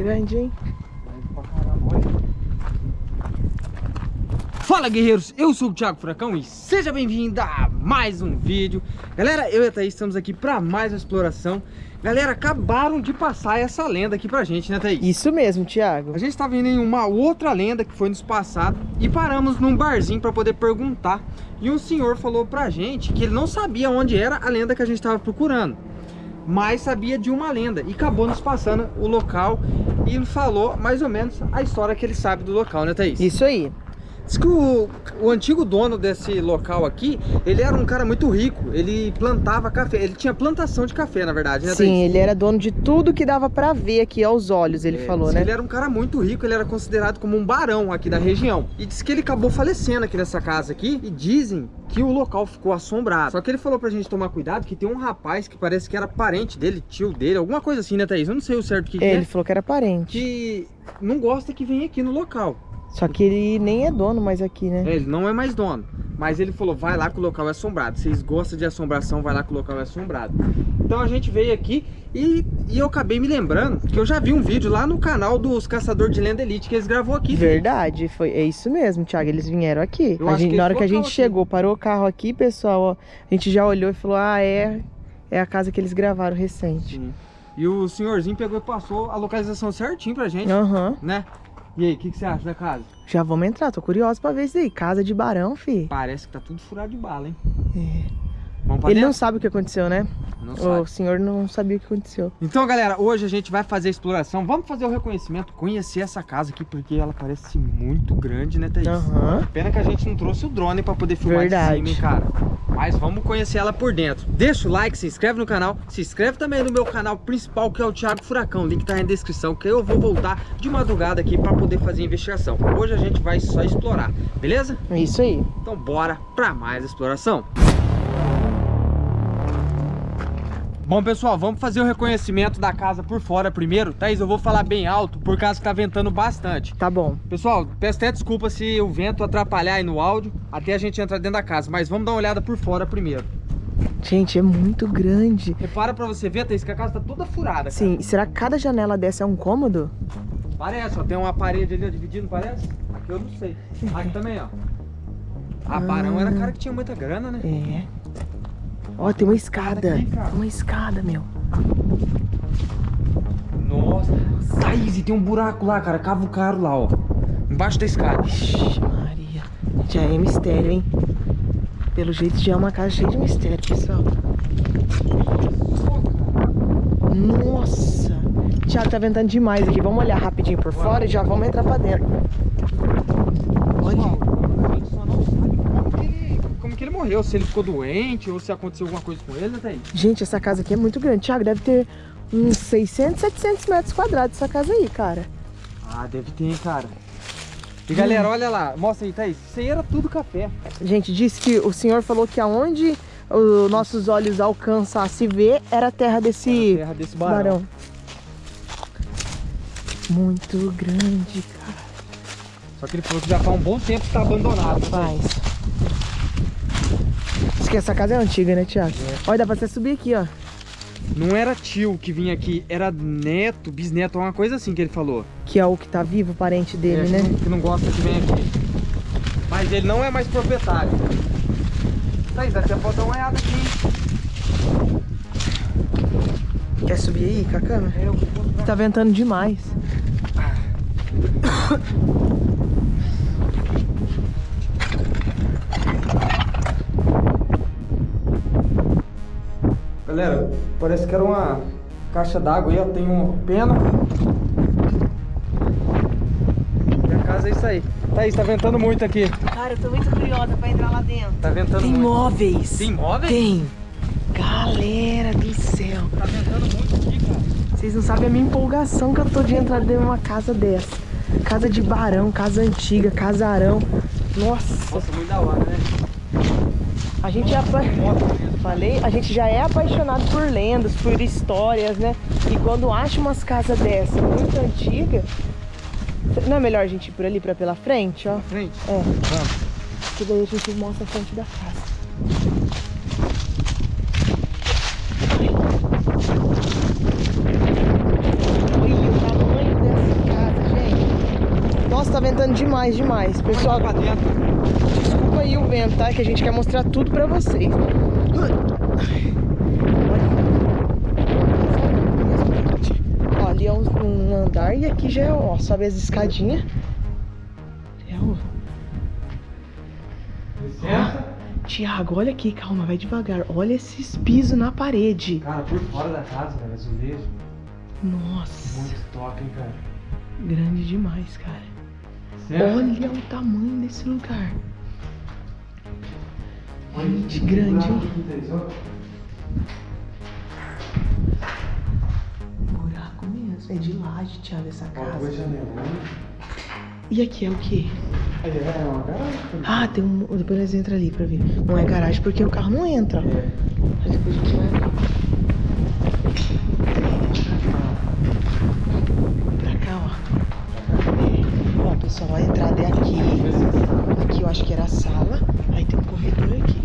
Grande, hein? Fala guerreiros, eu sou o Thiago Furacão e seja bem-vindo a mais um vídeo. Galera, eu e a Thaís estamos aqui para mais uma exploração. Galera, acabaram de passar essa lenda aqui pra gente, né Thaís? Isso mesmo, Thiago. A gente estava indo em uma outra lenda que foi nos passado E paramos num barzinho para poder perguntar. E um senhor falou pra gente que ele não sabia onde era a lenda que a gente estava procurando mas sabia de uma lenda e acabou nos passando o local e falou mais ou menos a história que ele sabe do local, né Thaís? Isso aí Diz que o, o, antigo dono desse local aqui, ele era um cara muito rico, ele plantava café, ele tinha plantação de café, na verdade, né? Sim, ele era dono de tudo que dava pra ver aqui aos olhos, ele é, falou, né? Ele era um cara muito rico, ele era considerado como um barão aqui da região. E diz que ele acabou falecendo aqui nessa casa aqui, e dizem que o local ficou assombrado. Só que ele falou pra gente tomar cuidado, que tem um rapaz que parece que era parente dele, tio dele, alguma coisa assim, né, Thaís? Eu não sei o certo que, é, que é. Ele falou que era parente. Que não gosta que venha aqui no local. Só que ele nem é dono mais aqui, né? É, ele não é mais dono. Mas ele falou, vai lá que o local é assombrado. Vocês gostam de assombração, vai lá que o local é assombrado. Então a gente veio aqui e, e eu acabei me lembrando que eu já vi um vídeo lá no canal dos Caçadores de Lenda Elite que eles gravou aqui. Verdade, foi, é isso mesmo, Thiago. Eles vieram aqui. A gente, na hora que a gente aqui. chegou, parou o carro aqui, pessoal, ó, a gente já olhou e falou, ah, é, é a casa que eles gravaram recente. Sim. E o senhorzinho pegou e passou a localização certinho pra gente, uhum. né? E aí, o que, que, você acha da casa? Já vamos entrar, tô curioso pra ver isso aí. Casa de barão, fi. Parece que tá tudo furado de bala, hein? É. Ele dentro? não sabe o que aconteceu, né? Não sabe. O senhor não sabia o que aconteceu. Então, galera, hoje a gente vai fazer a exploração. Vamos fazer o reconhecimento, conhecer essa casa aqui, porque ela parece muito grande, né, Thaís? Uhum. Pena que a gente não trouxe o drone pra poder filmar Verdade. de cima, hein, cara? Mas vamos conhecer ela por dentro. Deixa o like, se inscreve no canal. Se inscreve também no meu canal principal, que é o Thiago Furacão. O link tá aí na descrição, que eu vou voltar de madrugada aqui pra poder fazer a investigação. Hoje a gente vai só explorar, beleza? Isso aí. Então bora pra mais exploração. Bom, pessoal, vamos fazer o reconhecimento da casa por fora primeiro. Thaís, eu vou falar bem alto por causa que tá ventando bastante. Tá bom. Pessoal, peço até desculpa se o vento atrapalhar aí no áudio, até a gente entrar dentro da casa. Mas vamos dar uma olhada por fora primeiro. Gente, é muito grande. Repara pra você ver, Thaís, que a casa tá toda furada. Cara. Sim, e será que cada janela dessa é um cômodo? Parece, ó. Tem uma parede ali ó, dividindo, parece? Aqui eu não sei. Aqui também, ó. A ah, Barão era cara que tinha muita grana, né? É. Ó, tem uma escada. Aqui, uma escada, meu. Nossa. Thaís, tem um buraco lá, cara. Cava o caro lá, ó. Embaixo da escada. Ixi, Maria. Já é mistério, hein? Pelo jeito já é uma casa cheia de mistério, pessoal. Nossa. Tiago, tá ventando demais aqui. Vamos olhar rapidinho por fora e já vamos entrar pra dentro. Olha que ele morreu, se ele ficou doente ou se aconteceu alguma coisa com ele, né, Thaís? Gente, essa casa aqui é muito grande. Thiago, deve ter uns 600, 700 metros quadrados essa casa aí, cara. Ah, deve ter, cara. E galera, hum. olha lá, mostra aí, Thaís. Isso aí era tudo café. Gente, disse que o senhor falou que aonde os nossos olhos alcançam a se ver era a terra desse, terra desse barão. barão. Muito grande, cara. Só que ele falou que já faz um bom tempo que está abandonado. Né, Faz. Acho que essa casa é antiga, né, Tiago? É. Olha, dá pra você subir aqui, ó. Não era tio que vinha aqui, era neto, bisneto, uma coisa assim que ele falou. Que é o que tá vivo, parente dele, é, né? Que não gosta que vem aqui. Mas ele não é mais proprietário. Thaís, dá tempo dar uma olhada aqui. Quer subir aí com a câmera? É, eu vou Tá ventando demais. Galera, parece que era uma caixa d'água aí, ó. Tem uma pena. E a casa é isso aí. Thaís, tá ventando muito aqui. Cara, eu tô muito curiosa pra entrar lá dentro. Tá ventando Tem muito. móveis. Tem móveis? Tem. Galera do céu. Tá ventando muito aqui, cara. Vocês não sabem a minha empolgação que eu tô de entrar dentro de uma casa dessa. Casa de barão, casa antiga, casarão. Nossa. Nossa, muito da hora, né? A gente já falei, a gente já é apaixonado por lendas, por histórias, né? E quando acha umas casas dessa muito antigas, não é melhor a gente ir por ali para pela frente, ó? frente? É. Vamos. Que daí a gente mostra a frente da casa. Tá ventando demais, demais. Pessoal, Aí o vento, tá? Que a gente quer mostrar tudo pra vocês. Ó, ali é um, um andar e aqui já é, ó, sobe as escadinhas. É o... Licença. Tiago, olha aqui, calma, vai devagar. Olha esses pisos na parede. Cara, por fora da casa, velho, azulejo. Nossa, Muito top, hein, cara. grande demais, cara. Certo? Olha o tamanho desse lugar. Gente, grande, hein? Buraco mesmo. É de laje, Thiago, essa casa. E aqui é o quê? É uma garagem. Ah, tem um. Depois nós entra ali pra ver. Não é garagem porque o carro não entra. É. Mas depois a gente vai ver. Pra cá, ó. Ó, pessoal, a entrada é aqui. Aqui eu acho que era a sala. Aí tem um corredor aqui.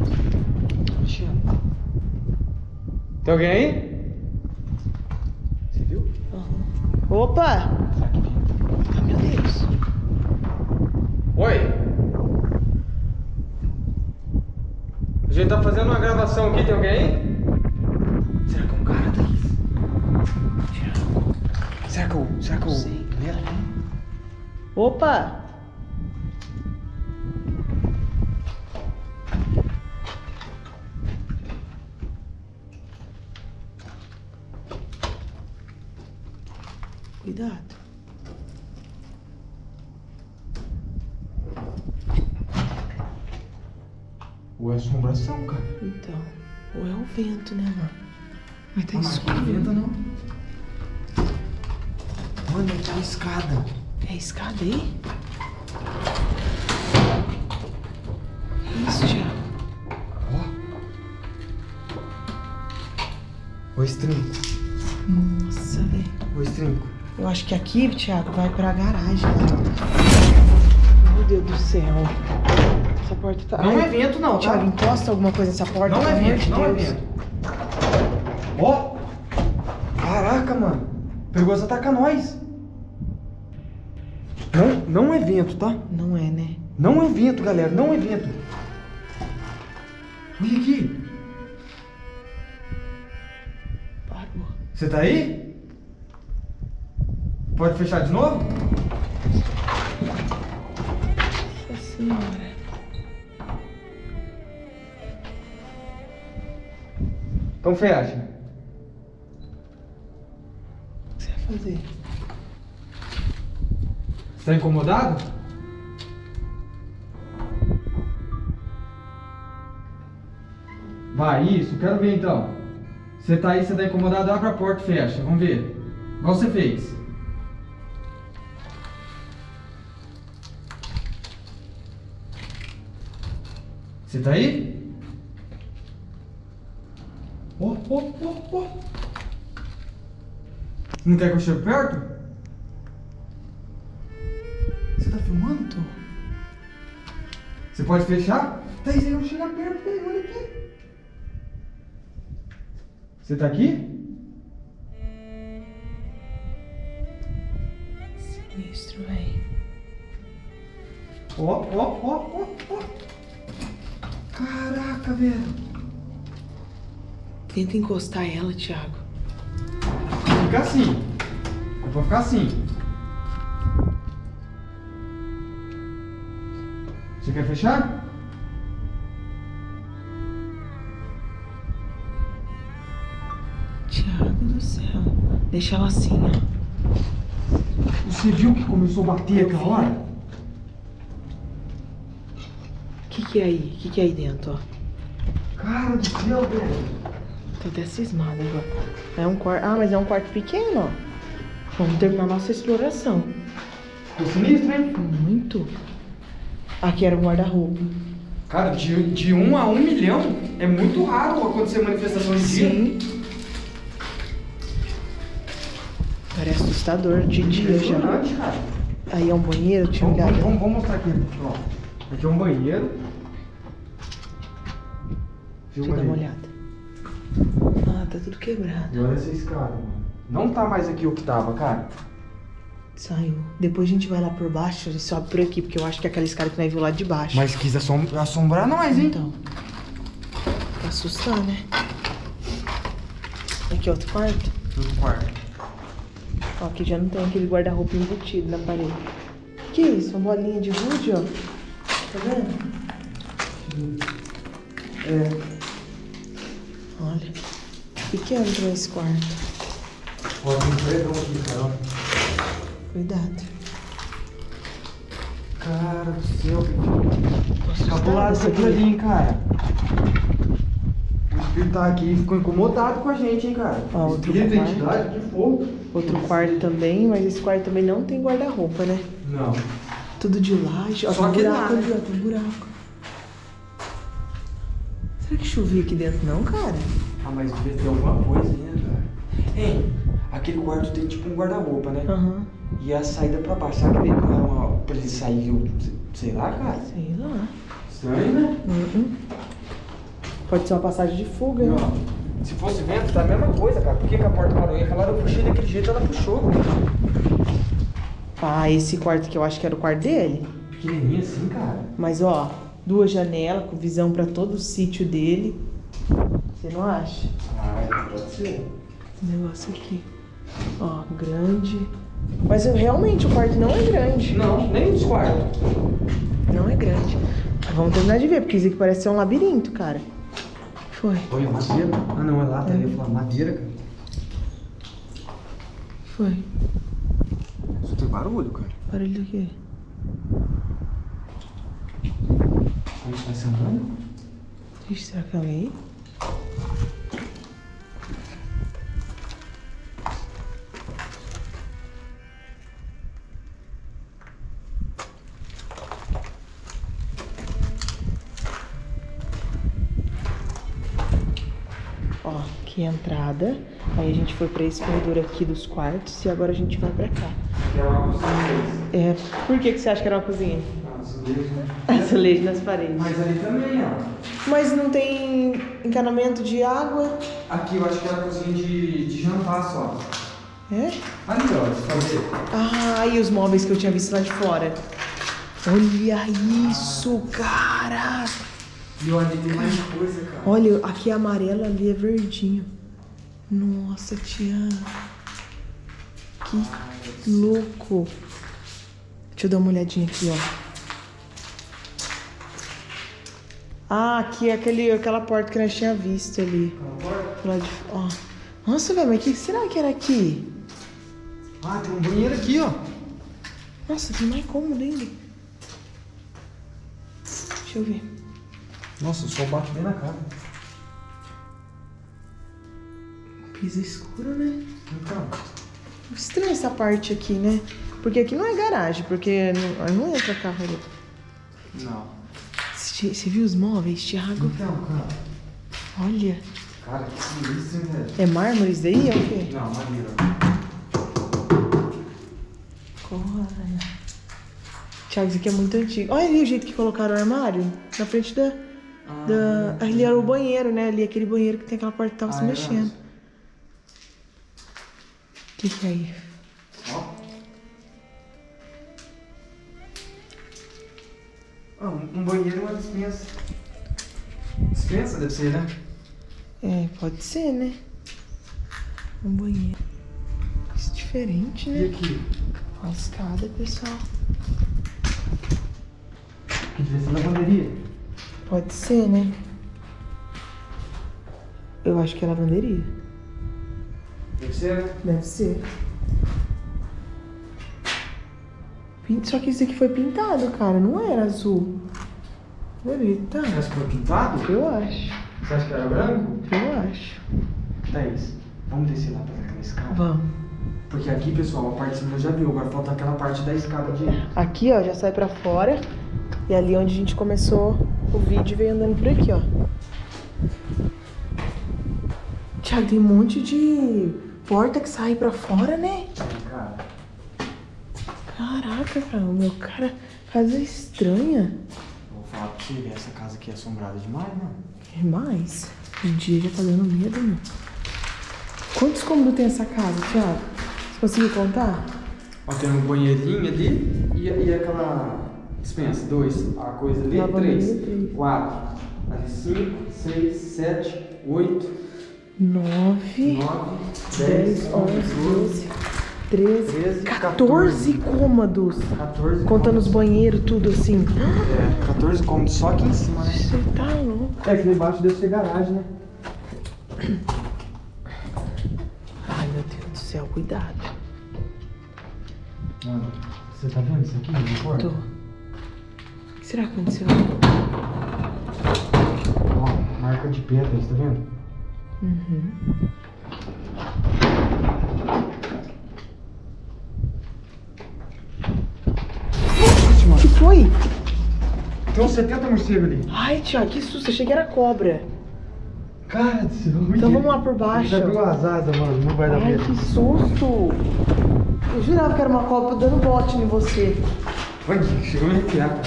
Tem alguém aí? Você viu? Opa! Ah, meu Deus. Oi! A gente tá fazendo uma gravação aqui, tem alguém aí? Será que é um cara, Thaís? Será que é o... Será que é o... Sei? Opa! Ou é assombração, cara? Então, ou é o vento, né, mano? Mas tá escuro. não venta, não. Mano, tem uma escada. É escada aí? Isso, Thiago. Ó. O estrinco. Nossa, velho. O estrinco. Eu acho que aqui, Thiago, vai pra garagem. Meu Deus do céu. Essa porta tá. Não Ai, é vento, não, tá? Thiago, encosta alguma coisa nessa porta, Não é vento, não é Deus. vento. Ó! Caraca, mano. Pegou essa ataca nós. Não, não é vento, tá? Não é, né? Não é vento, galera. Não é vento. Olha aqui. Parou. Você tá aí? Pode fechar de novo? Nossa senhora. Então fecha. O que você vai fazer? Você tá incomodado? Vai, isso, quero ver então. Você tá aí, você tá incomodado, abre a porta e fecha. Vamos ver. Igual você fez. Você tá aí? Ó, ó, ó. Não quer que eu chegue perto? Você tá filmando? Tô. Você pode fechar? Thaís, eu não chega perto, velho, olha aqui. Você tá aqui? Sinistro, velho. Ó, ó, ó, ó, ó. Caraca, velho. Tenta encostar ela, Thiago. Fica assim. É pra ficar assim. Você quer fechar? Thiago do céu. Deixa ela assim, ó. Você viu que começou a bater Eu aquela vi. hora? O que, que é aí? O que, que é aí dentro, ó? Cara do céu, velho. Tô até cismada agora. É um quarto. Ah, mas é um quarto pequeno, ó. Vamos terminar nossa exploração. Ficou sinistro, hein? Muito. Aqui era um guarda-roupa. Cara, de, de um a um milhão é muito raro acontecer manifestação de dia. Sim. Parece assustador de dia já. Cara. Aí é um banheiro, tinha Vamos, olhado. vamos, vamos mostrar aqui, ó. Aqui é um banheiro. Deixa eu dar uma olhada. Ah, tá tudo quebrado. E olha essa escada, mano. Não tá mais aqui o que tava, cara. Saiu. Depois a gente vai lá por baixo e sobe por aqui, porque eu acho que é aquela escada que nós viu lá de baixo. Mas quis assom- assombrar nós, hein? Então. Pra assustar, né? Aqui, outro quarto. No quarto. Ó, aqui já não tem aquele guarda-roupa embutido na parede. Que isso? Uma bolinha de gude, ó. Tá vendo? É. Olha. Pequeno pra esse quarto. Tem predão aqui, cara. Cuidado. Cara do céu, Cabulado essa isso aqui hein, cara. O espírito tá aqui e ficou incomodado com a gente, hein, cara. Ó, outro espírito, quarto. entidade, que for. Outro quarto também, mas esse quarto também não tem guarda-roupa, né? Não. Tudo de laje. Ó, Só tem que buraco dá, ó. Tem um buraco. Que chovia aqui dentro não, cara? Ah, mas devia ter alguma coisa aí, né, cara? Hein, aquele quarto tem tipo um guarda-roupa, né? Aham. E a saída pra baixo, será que ele não era uma... pra ele sair, eu- sei lá, cara? Sei lá. Estranho, né? Uhum. Pode ser uma passagem de fuga, né? ó, se fosse vento, tá a mesma coisa, cara. Por que, que a porta parou? Ia falar, eu puxei daquele jeito, ela puxou. Ah, esse quarto aqui eu acho que era o quarto dele. Pequenininho assim, cara. Mas ó, duas janelas com visão pra todo o sítio dele. Você não acha? Ah, pode ser. Esse negócio aqui. Ó, grande. Mas eu- realmente o quarto não é grande. Não, nem os quartos. Não é grande. Mas Vamos terminar de ver, porque isso aqui parece ser um labirinto, cara. Foi, Olha, madeira. Ah, não, é lata. Eu ia falar madeira, cara. foi. Só tem barulho, cara. Barulho do quê? Como vai se andando? Ixi, será que é alguém? Ó, aqui é a entrada. Aí a gente foi pra esse corredor aqui dos quartos e agora a gente vai pra cá. É uma cozinha. É, por que, que você acha que era uma cozinha? Ah, azulejo, né? Azulejo nas paredes. Mas ali também, ó. Mas não tem encanamento de água? Aqui eu acho que era cozinha de, de jantar só. É? Ali, ó, fazer. Ah, e os móveis que eu tinha visto lá de fora. Olha isso, cara! E olha, ali tem mais coisa, cara. Olha, aqui é amarelo, ali é verdinho. Nossa, tia. Que louco. Deixa eu dar uma olhadinha aqui, ó. Ah, aqui é aquele, aquela porta que nós tínhamos visto ali. Lá de, ó. Nossa, velho, mas o que será que era aqui? Ah, tem um banheiro aqui, ó. Nossa, tem mais cômodo ainda. Deixa eu ver. Nossa, o sol bate bem na cara. Piso escuro, né? Então, Estranha essa parte aqui, né? Porque aqui não é garagem, porque não, não entra carro ali. não. Você viu os móveis, Thiago? Então, cara. Olha. Cara, que hein, velho? É mármore isso daí? É o quê? Não, maneiro. Olha. Thiago, isso aqui é muito antigo. Olha ali o jeito que colocaram o armário. Na frente da. da... Ali era o banheiro, né? Ali aquele banheiro que tem aquela porta que tava Ah, se é mexendo. O que, que é aí? Ah, um, um banheiro e uma dispensa. Dispensa deve ser, né? É, pode ser, né? Um banheiro. Isso é diferente, E né? aqui? Uma escada, pessoal. Que devia ser lavanderia. Pode ser, né? Eu acho que é lavanderia. Deve ser, né? Deve ser. Só que isso aqui foi pintado, cara. Não era azul. Tá. Você acha que foi pintado? Eu acho. Você acha que era branco? Eu acho. Thaís, vamos descer lá pra aquela escada? Vamos. Porque aqui, pessoal, a parte de cima já viu. Agora falta aquela parte da escada de... Aqui, ó, já sai pra fora. E ali onde a gente começou o vídeo veio andando por aqui, ó. Tiago, tem um monte de porta que sai pra fora, né? Cara, Caraca, cara, o meu cara, casa estranha. vou falar pra você ver. Essa casa aqui é assombrada demais, né? Demais. O dia já tá dando medo, meu. Quantos cômodos tem essa casa, Thiago? Você conseguiu contar? Ó, tem um banheirinho ali e, e aquela dispensa. Dois, a coisa ali. Lavanderia, Três, três. quatro, ali cinco, seis, sete, oito, 9, nove, 10, 11, 12, 13, 13, 14 cômodos. 14. Contando os banheiros, tudo assim. É, 14 cômodos só aqui em cima, né? Você tá louco. É que embaixo deve ser garagem, né? Ai, meu Deus do céu, cuidado. Mano, você tá vendo isso aqui? Tô. O que será que aconteceu? Ó, marca de pedras, tá vendo? Uhum. Ixi, O mano. que foi? Tem uns 70 morcegos ali. Ai, Tiago, que susto. Achei que era cobra. Cara do céu. Então vamos lá por baixo. Ele abriu as asas, mano. Não vai dar Ai, medo. que susto. Eu jurava que era uma cobra dando bote em você. Vai, chegou a me arrepiar.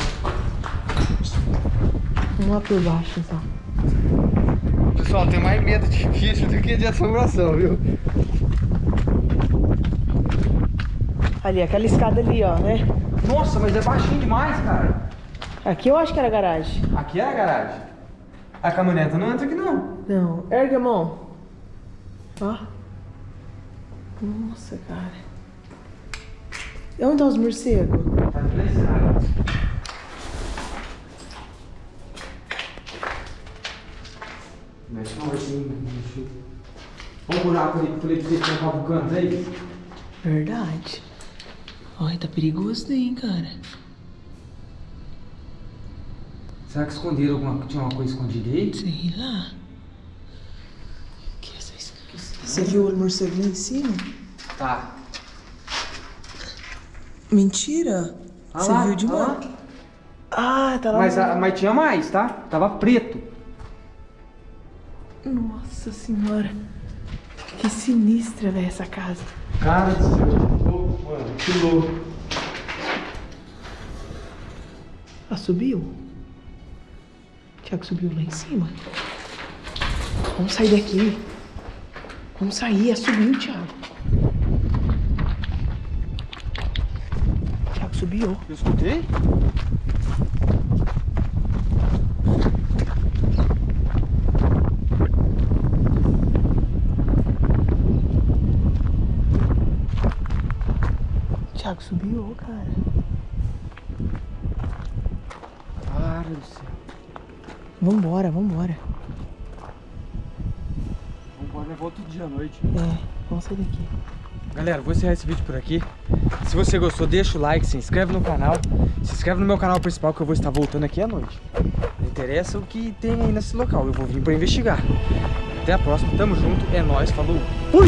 Vamos lá por baixo, então. Pessoal, tem mais medo de bicho do que de assombração, viu? Ali, aquela escada ali, ó, né? Nossa, mas é baixinho demais, cara. Aqui eu acho que era garagem. Aqui é a garagem. A caminhoneta não entra aqui, não. Não, ergue a mão. Ó. Nossa, cara. E onde estão os morcegos? Tá. Mexe não, mexe. Olha o buraco ali que eu falei pra você que tinha vulcanos aí. Verdade. Ai, tá perigoso daí, hein, cara. Será que esconderam alguma tinha uma coisa escondida aí? Sei lá. Que essa es- Você viu o morcego lá em cima? Tá. Mentira. Ah Você lá, viu de ah lá. Ah, tá lá. Mas, a- mas tinha mais, tá? Tava preto. Nossa senhora. Que sinistra, velho, essa casa. Cara do céu, que louco, mano. Que louco. Ah, subiu? Tiago subiu lá em cima. Vamos sair daqui. Vamos sair, é subiu, Tiago. Tiago subiu. Eu escutei? Tiago subiu, cara. Cara do céu. Vambora, vambora. Vamos levar outro dia à noite. É, vamos sair daqui. Galera, vou encerrar esse vídeo por aqui. Se você gostou, deixa o like, se inscreve no canal. Se inscreve no meu canal principal que eu vou estar voltando aqui à noite. Não interessa o que tem aí nesse local, eu vou vir pra investigar. Até a próxima, tamo junto, é nóis, falou. Fui!